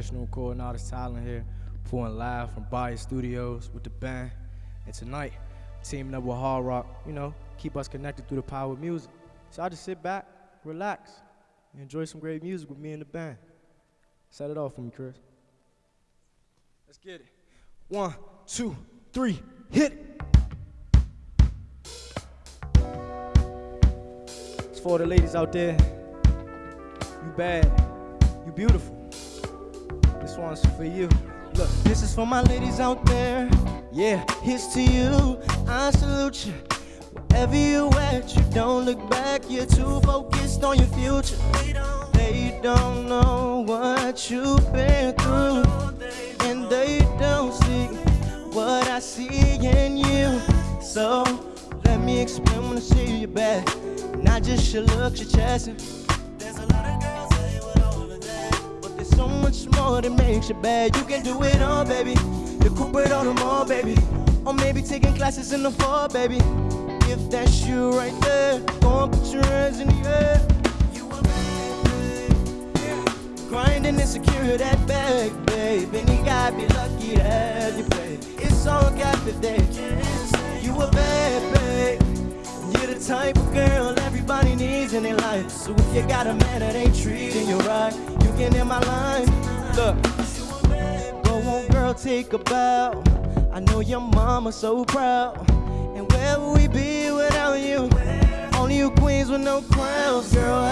National Artist Talent here, pulling live from Bias Studios with the band. And tonight, teaming up with Hard Rock, you know, keep us connected through the power of music. So I just sit back, relax, and enjoy some great music with me and the band. Set it off for me, Chris. Let's get it. One, two, three, hit it. It's for the ladies out there. You bad, you beautiful. This one's for you. Look, This is for my ladies out there. yeah, Here's to you. I salute you. Wherever you at, you don't look back. You're too focused on your future. They don't know what you've been through, and they don't see what I see in you. So let me explain when I see you back. Not just your looks, your chest. and- so much more that makes you bad. You can do it all, baby. Cooper on the mall, baby. Or maybe taking classes in the fall, baby. If that's you right there, go and put your hands in the air. You a bad babe. Grinding and secure that bag, babe. And you gotta be lucky to have you, babe. It's all captive day. You a bad babe. You're the type of girl everybody needs in their life. So if you got a man that ain't treating you right, can in my line. Look, go on, girl, take a bow. I know your mama's so proud. And where would we be without you? Only you queens with no crowns, girl.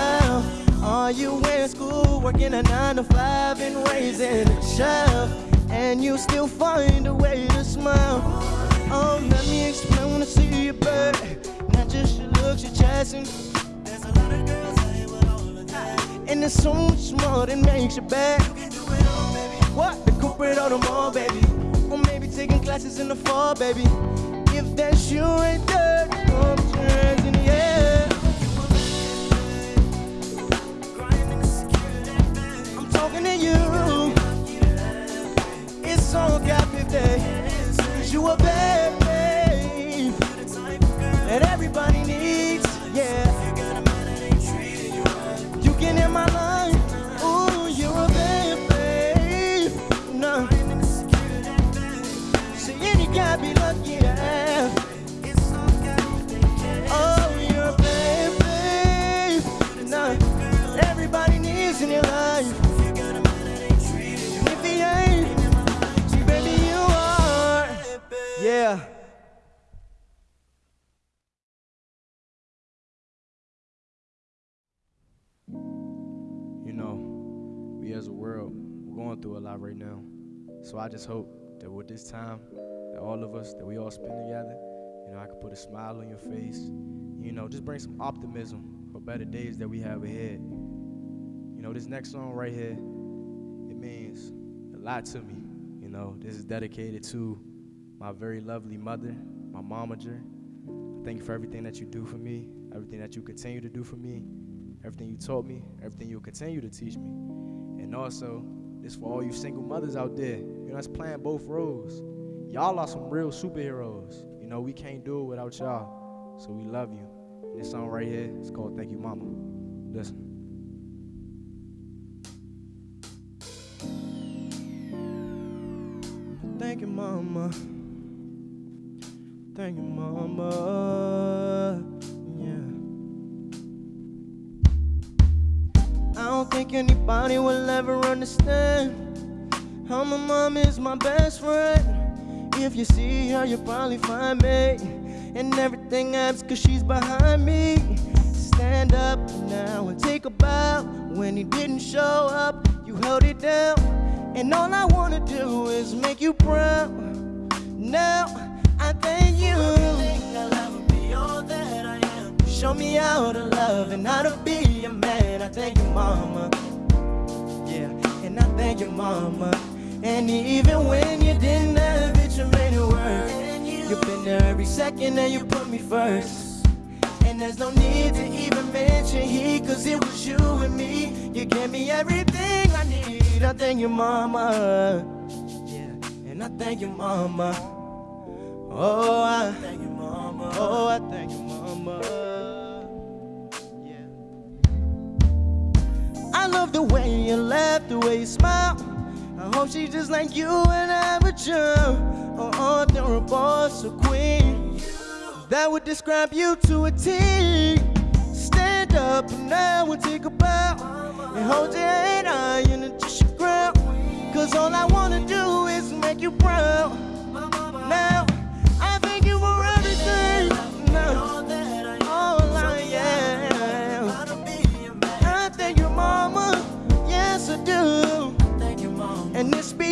How are you in school, working a nine to five and raising a child? And you still find a way to smile. Oh, let me explain when I see you, babe. Not just your looks, your chest, and And there's so much more that makes you all. What? The corporate on the mall, baby. Or maybe taking classes in the fall, baby. If that's you right there, come hands in the air. Right now. So I just hope that with this time, that all of us, that we all spend together, you know, I can put a smile on your face, you know, just bring some optimism for better days that we have ahead. You know, this next song right here, it means a lot to me. You know, this is dedicated to my very lovely mother, my momager. Thank you for everything that you do for me, everything that you continue to do for me, everything you taught me, everything you'll continue to teach me. And also, this for all you single mothers out there, you know, that's playing both roles. Y'all are some real superheroes. You know, we can't do it without y'all. So we love you. And this song right here is called Thank You Mama. Listen. Thank you, mama. Thank you, mama. Think anybody will ever understand how my mom is my best friend. If you see her, you'll probably find me. And everything happens cause she's behind me. Stand up now and take a bow. When he didn't show up, you held it down. And all I wanna do is make you proud. Now I thank Show me how to love and how to be a man. I thank you, mama. Yeah, and I thank you, mama. And even when you didn't have it, you made it work. You've been there every second and you put me first. And there's no need to even mention he, cause it was you and me. You gave me everything I need. I thank you, mama. Yeah, and I thank you, mama. Oh, I thank you, mama. Oh, I thank you, mama. Love the way you laugh, the way you smile. I hope she's just like you and I would jump. Oh, oh, there a boss, a queen. That would describe you to a T. Stand up and now and take a bow. And hold your head high and just your ground. Cause all I wanna do is make you proud.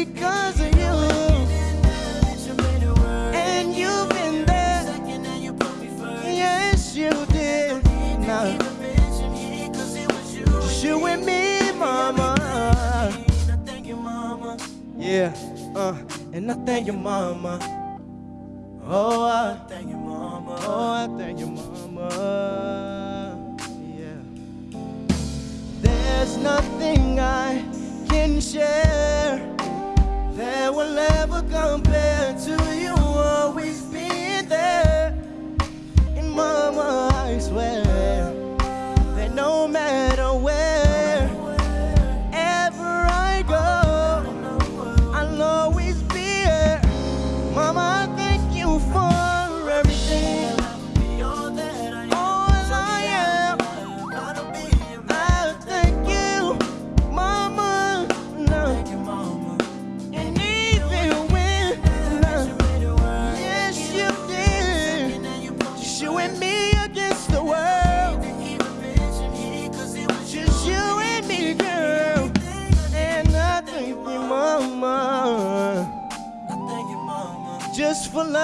Because of you. And you've been there. Yes, you did. Now, just you and me, mama. Yeah, uh, and I thank your mama. Oh, I thank your mama. Oh, I thank your mama. Yeah. There's nothing I can share that will ever compare to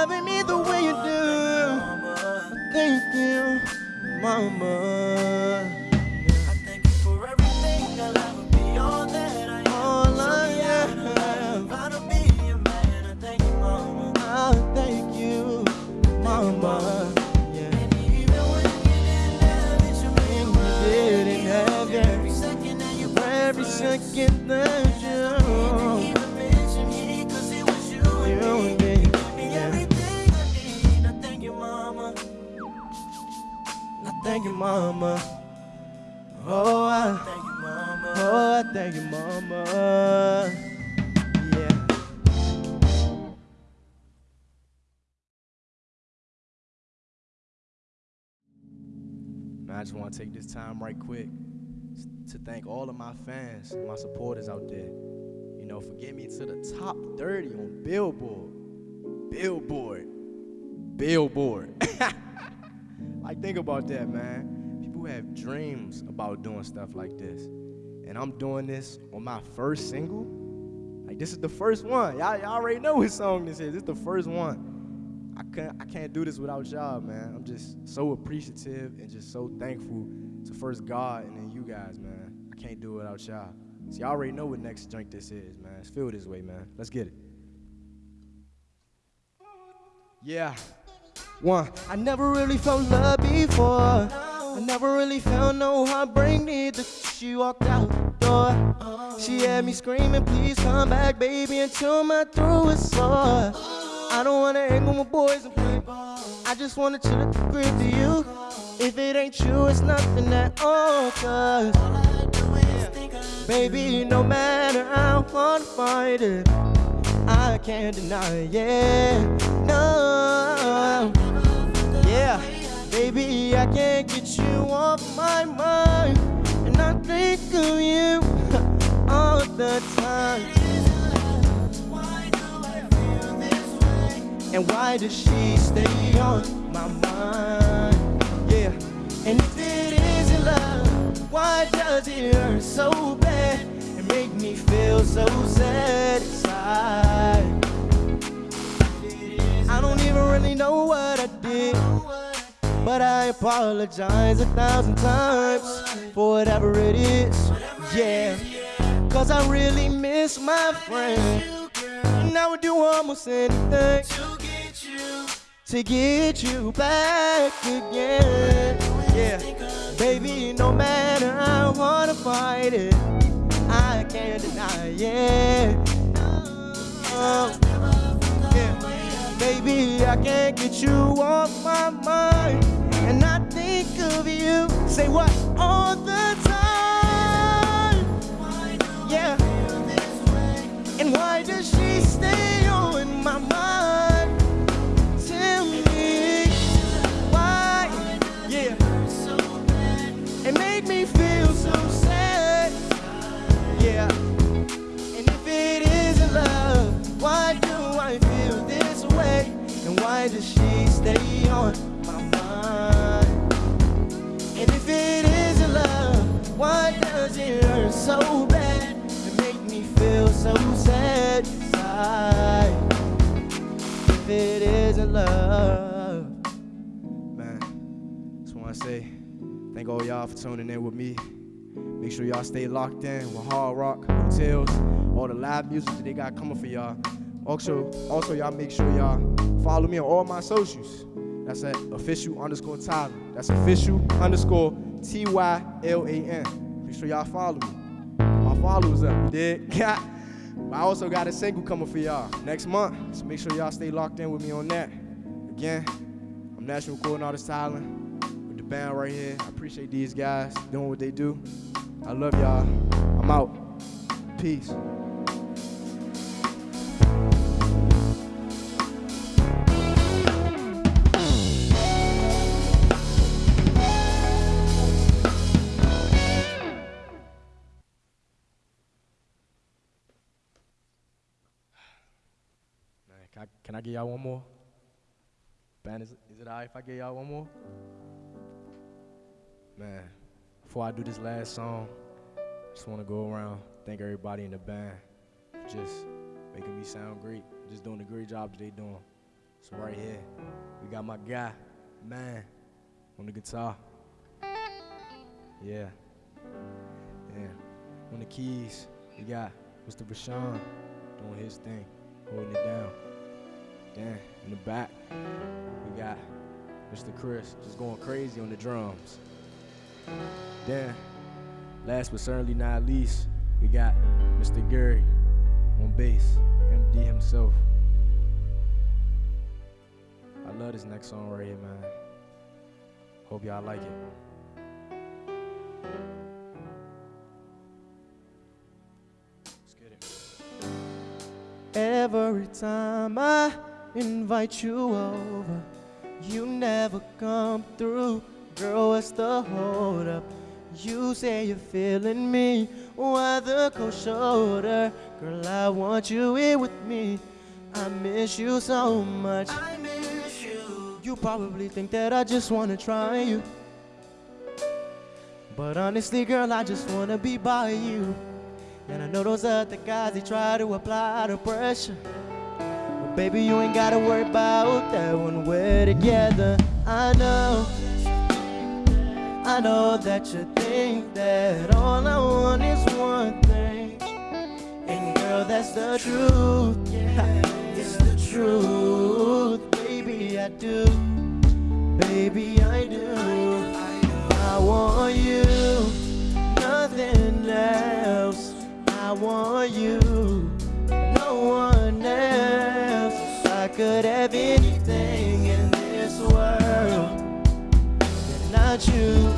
loving me I just want to take this time right quick to thank all of my fans, my supporters out there. You know, for getting me to the top 30 on Billboard. Billboard. Billboard. like, think about that, man. People have dreams about doing stuff like this. And I'm doing this on my first single. Like, this is the first one. Y'all, y'all already know what song this is. This is the first one. I can't I can't do this without y'all, man. I'm just so appreciative and just so thankful to first God and then you guys, man. I can't do it without y'all. See, y'all already know what next drink this is, man. It's feel this way, man. Let's get it. Yeah. One, I never really felt love before. I never really felt no heartbreak neither. She walked out the door. She had me screaming, please come back, baby, until my throat is sore. I don't wanna hang with my boys and play ball. I just wanna chill at the crib to you. If it ain't you, it's nothing at all, cause Baby, no matter how hard I fight it, I can't deny it, yeah. No, yeah. Baby, I can't get you off my mind. And I think of you all the time. And why does she stay on my mind? Yeah. And if it isn't love, why does it hurt so bad and make me feel so sad inside? I don't even really know what I did. But I apologize a thousand times for whatever it is. Yeah. Cause I really miss my friend. And I would do almost anything to get you back again. Yeah. Baby, no matter I fight it, I can't deny it. Oh. Yeah. Baby, I can't get you off my mind. And I think of you, say what, all the time. Does it hurts so bad? It make me feel so sad inside. If it isn't love. Man, just want to say thank all y'all for tuning in with me. Make sure y'all stay locked in with Hard Rock Hotels, all the live music that they got coming for y'all. Also, also y'all make sure y'all follow me on all my socials. That's at official underscore Tylan. That's official underscore T Y L A N. Make sure y'all follow me. My followers up, you did. but I also got a single coming for y'all next month. So make sure y'all stay locked in with me on that. Again, I'm National Recording Artist Tylan with the band right here. I appreciate these guys doing what they do. I love y'all. I'm out. Peace. I, can I get y'all one more? Band, is, is it alright if I get y'all one more? Man, before I do this last song, I just want to go around thank everybody in the band for just making me sound great, just doing a great job they doing. So right here, we got my guy, man, on the guitar. Yeah. Yeah. On the keys, we got Mr. Bashan doing his thing, holding it down. Then in the back, we got Mr. Chris just going crazy on the drums. Then, last but certainly not least, we got Mr. Gary on bass, MD himself. I love this next song right here, man. Hope y'all like it. Let's get it. Every time I invite you over, you never come through. Girl, what's the hold up? You say you're feeling me, why the cold shoulder? Girl, I want you here with me. I miss you so much. I miss you. You probably think that I just wanna try you. But honestly, girl, I just wanna be by you. And I know those other guys, they try to apply the pressure. Baby, you ain't gotta worry about that when we're together. I know, I know that you think that all I want is one thing. And girl, that's the truth. Yeah, It's the truth. Baby, I do. Baby, I do. I want you, nothing else. I want you, could have anything in this world, then not you.